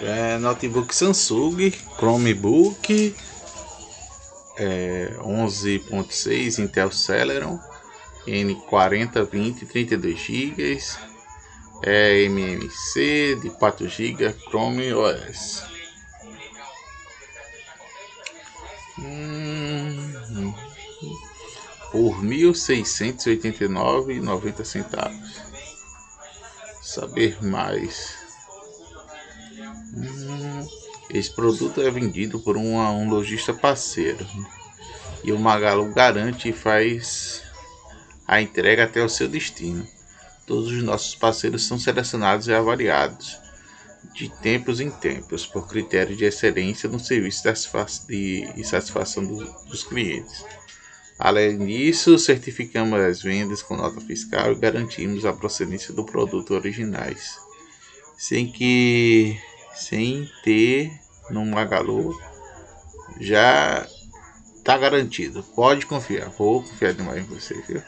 É, notebook Samsung, Chromebook é, 11.6 Intel Celeron N40, 20, 32 GB é MMC de 4 GB Chrome OS hum, por R$ 1.689,90 saber mais esse produto é vendido por uma, um lojista parceiro e o Magalu garante e faz a entrega até o seu destino. Todos os nossos parceiros são selecionados e avaliados de tempos em tempos por critério de excelência no serviço e satisfação do, dos clientes. Além disso, certificamos as vendas com nota fiscal e garantimos a procedência do produto originais, sem que sem ter no Magalu já tá garantido. Pode confiar. Vou confiar demais em você, viu?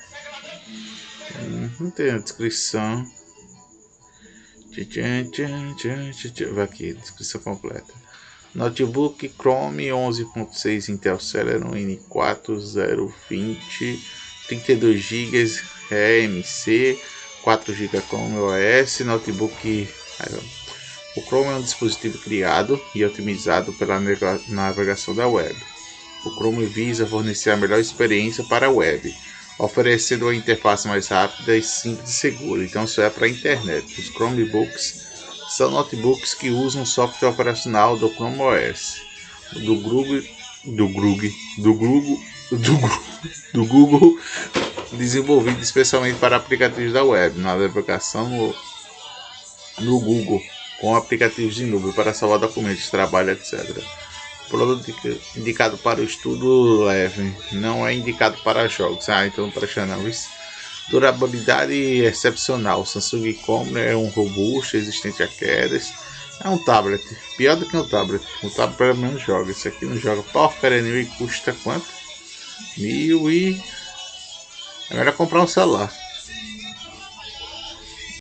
Não tem a descrição. Vai aqui, descrição completa. Notebook Chrome 11.6 Intel Celeron N4 020 32 GB RMC 4 GB Chrome OS Notebook o Chrome é um dispositivo criado e otimizado pela navegação da web. O Chrome visa fornecer a melhor experiência para a web, oferecendo uma interface mais rápida e simples e segura. Então isso é para a internet. Os Chromebooks são notebooks que usam o software operacional do Chrome OS, do Google, do Google, do Google, do Google, do Google desenvolvido especialmente para aplicativos da web, na navegação no, no Google com aplicativos de nuvem para salvar documentos, trabalho, etc. Produto indicado para o estudo leve, não é indicado para jogos. Ah, então presta não. Durabilidade excepcional. Samsung Combo é um robusto, resistente a quedas. É um tablet, pior do que um tablet. O tablet pelo menos joga. Isso aqui não joga porcaria nenhuma e custa quanto? Mil e. É melhor comprar um celular.